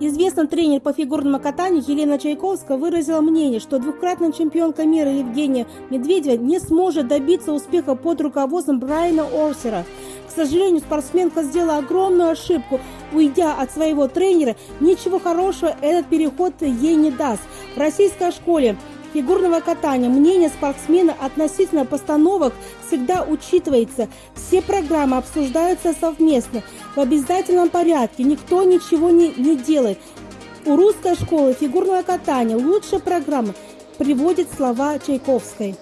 Известный тренер по фигурному катанию Елена Чайковская выразила мнение, что двукратная чемпионка мира Евгения Медведева не сможет добиться успеха под руководством Брайана Орсера. К сожалению, спортсменка сделала огромную ошибку, уйдя от своего тренера. Ничего хорошего этот переход ей не даст. В российской школе фигурного катания мнение спортсмена относительно постановок всегда учитывается. Все программы обсуждаются совместно, в обязательном порядке. Никто ничего не, не делает. У русской школы фигурного катания лучшая программа приводит слова Чайковской.